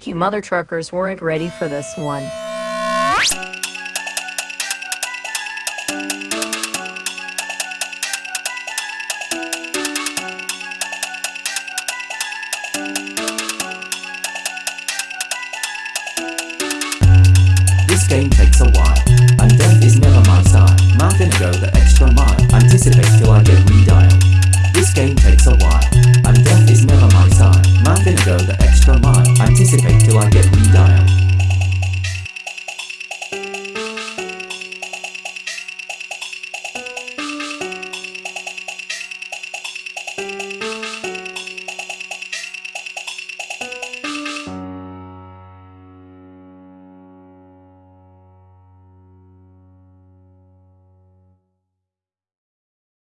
You mother truckers weren't ready for this one. This game takes a while, and death is never my style. Man finna go the extra mile, anticipate till I get extra mile. Anticipate till I get redialed.